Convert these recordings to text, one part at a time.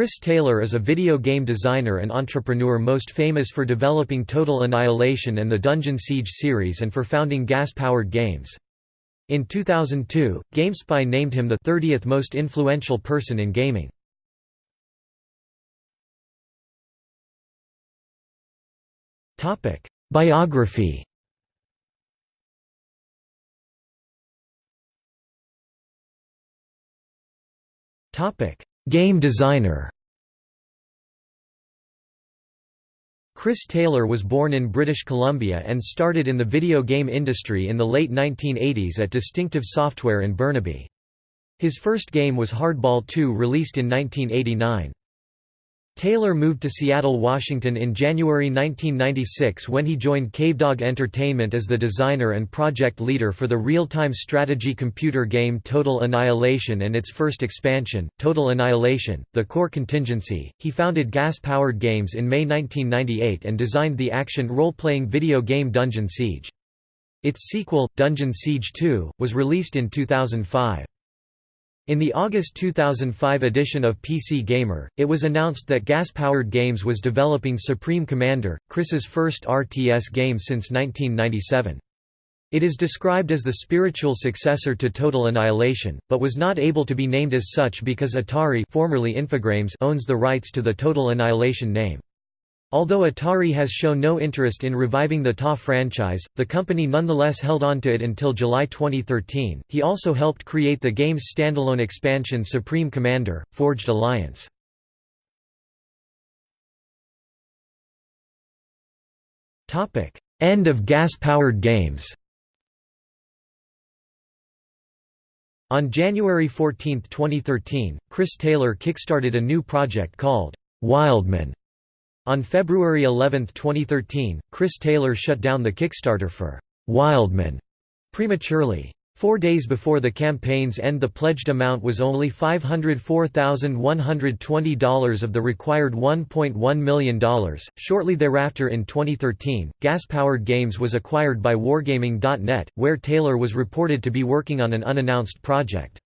Chris Taylor is a video game designer and entrepreneur most famous for developing Total Annihilation and the Dungeon Siege series and for founding Gas-Powered Games. In 2002, GameSpy named him the 30th most influential person in gaming. Biography Game designer Chris Taylor was born in British Columbia and started in the video game industry in the late 1980s at Distinctive Software in Burnaby. His first game was Hardball 2 released in 1989. Taylor moved to Seattle, Washington in January 1996 when he joined Cavedog Entertainment as the designer and project leader for the real-time strategy computer game Total Annihilation and its first expansion, Total Annihilation, The Core Contingency. He founded Gas-Powered Games in May 1998 and designed the action role-playing video game Dungeon Siege. Its sequel, Dungeon Siege 2, was released in 2005. In the August 2005 edition of PC Gamer, it was announced that Gas-Powered Games was developing Supreme Commander, Chris's first RTS game since 1997. It is described as the spiritual successor to Total Annihilation, but was not able to be named as such because Atari formerly Infogrames owns the rights to the Total Annihilation name. Although Atari has shown no interest in reviving the TA franchise, the company nonetheless held on to it until July 2013. He also helped create the game's standalone expansion Supreme Commander: Forged Alliance. Topic: End of gas-powered games. On January 14, 2013, Chris Taylor kickstarted a new project called Wildman on February 11, 2013, Chris Taylor shut down the Kickstarter for Wildman prematurely. Four days before the campaign's end the pledged amount was only $504,120 of the required $1.1 million. Shortly thereafter in 2013, Gas-Powered Games was acquired by Wargaming.net, where Taylor was reported to be working on an unannounced project.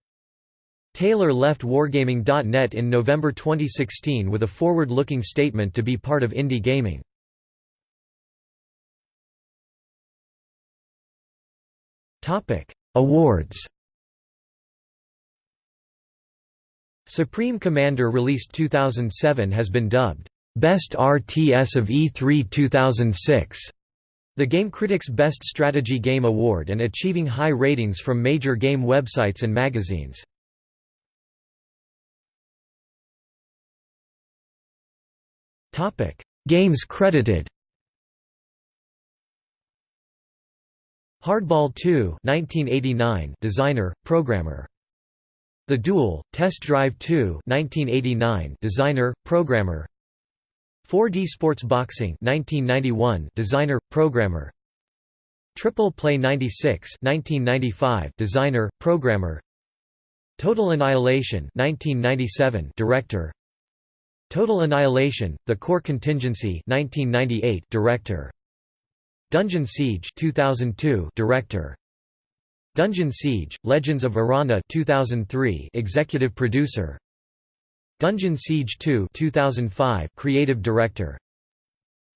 Taylor left Wargaming.net in November 2016 with a forward-looking statement to be part of indie gaming. Awards Supreme Commander released 2007 has been dubbed, "...best RTS of E3 2006", the Game Critics Best Strategy Game Award and achieving high ratings from major game websites and magazines. Topic: Games credited. Hardball 2, 1989, designer, programmer. The Duel, Test Drive 2, 1989, designer, programmer. 4D Sports Boxing, 1991, designer, programmer. Triple Play 96, 1995, designer, programmer. Total Annihilation, 1997, director. Total Annihilation: The Core Contingency 1998 director. Dungeon Siege 2002 director. Dungeon Siege: Legends of Aranna 2003 executive producer. Dungeon Siege 2 2005 creative director.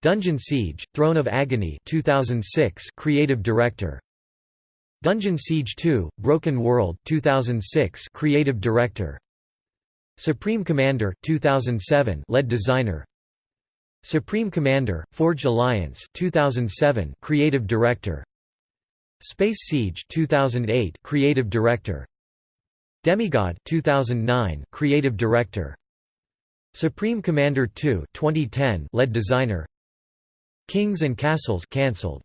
Dungeon Siege: Throne of Agony 2006 creative director. Dungeon Siege 2 Broken World 2006 creative director Supreme Commander 2007 lead designer. Supreme Commander Forged Alliance 2007 creative director. Space Siege 2008 creative director. Demigod 2009 creative director. Supreme Commander 2 2010 lead designer. Kings and Castles cancelled